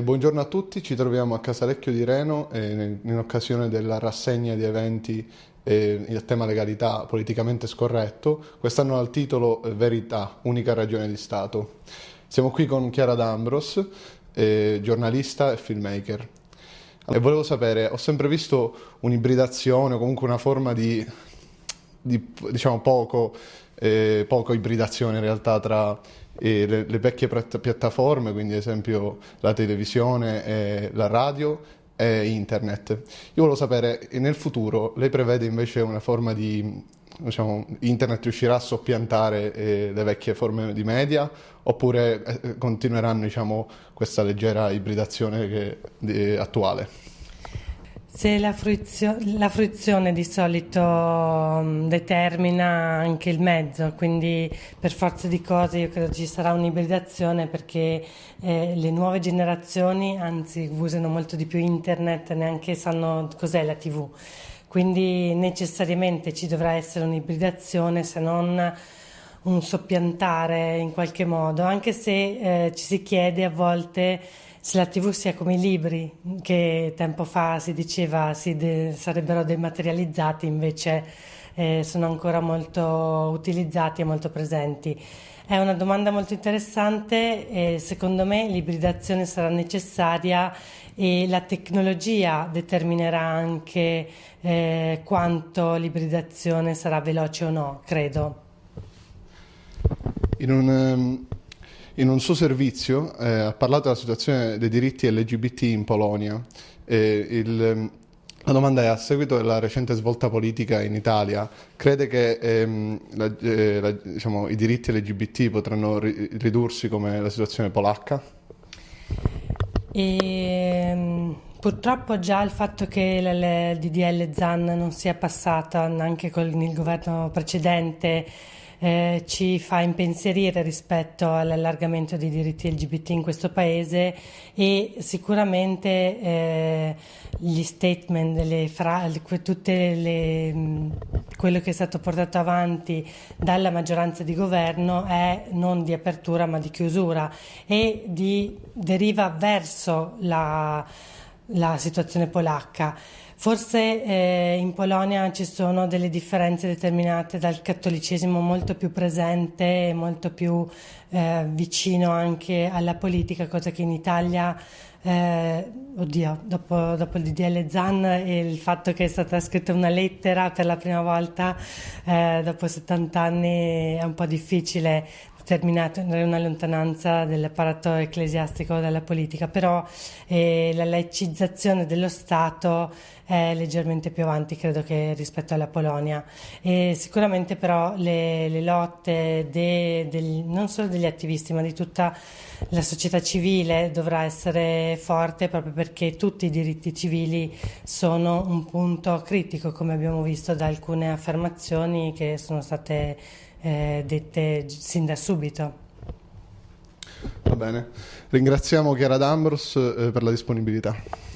Buongiorno a tutti, ci troviamo a Casalecchio di Reno eh, in occasione della rassegna di eventi eh, il tema legalità politicamente scorretto. Quest'anno ha il titolo eh, Verità, unica ragione di Stato. Siamo qui con Chiara D'Ambros, eh, giornalista e filmmaker. E volevo sapere, ho sempre visto un'ibridazione o comunque una forma di, di diciamo, poco, eh, poco ibridazione in realtà tra eh, le, le, vecchie piattaforme, quindi ad esempio la televisione e la radio e internet. Io volevo sapere, nel futuro lei prevede invece una forma di, diciamo, internet riuscirà a soppiantare eh, le vecchie forme di media oppure eh, continueranno diciamo, questa leggera ibridazione che, di, attuale? Se la, fruizio- la, fruizione di solito um, determina anche il mezzo, quindi per forza di cose io credo ci sarà un'ibridazione perché eh, le nuove generazioni anzi usano molto di più internet, neanche sanno cos'è la TV, quindi necessariamente ci dovrà essere un'ibridazione se non un soppiantare in qualche modo, anche se eh, ci si chiede a volte se la TV sia come i libri, che tempo fa si diceva si de- sarebbero dematerializzati, invece eh, sono ancora molto utilizzati e molto presenti. È una domanda molto interessante e secondo me l'ibridazione sarà necessaria e la tecnologia determinerà anche eh, quanto l'ibridazione sarà veloce o no, credo. In un, um in un suo servizio eh, ha parlato della situazione dei diritti LGBT in Polonia. Eh, il, la domanda è, a seguito della recente svolta politica in Italia, crede che ehm, la, eh, la, diciamo, i diritti LGBT potranno ri- ridursi come la situazione polacca? E, ehm, purtroppo già il fatto che il DDL ZAN non sia passata anche con il governo precedente eh, ci fa impensierire rispetto all'allargamento dei diritti LGBT in questo paese e sicuramente eh, gli statement, le fra- tutte le, mm, quello che è stato portato avanti dalla maggioranza di governo è non di apertura ma di chiusura e di, deriva verso la, la situazione polacca. Forse eh, in Polonia ci sono delle differenze determinate dal cattolicesimo molto più presente e molto più eh, vicino anche alla politica, cosa che in Italia, eh, oddio, dopo, dopo, il DDL Zan e il fatto che è stata scritta una lettera per la prima volta eh, dopo 70 anni è un po' difficile terminato una lontananza dell'apparato ecclesiastico dalla politica, però eh, la laicizzazione dello Stato è leggermente più avanti, credo che rispetto alla Polonia. E sicuramente però le, le lotte de, del, non solo degli attivisti, ma di tutta la società civile dovrà essere forte proprio perché tutti i diritti civili sono un punto critico, come abbiamo visto da alcune affermazioni che sono state eh, dette sin da subito. Va bene, ringraziamo Chiara D'Ambros eh, per la disponibilità.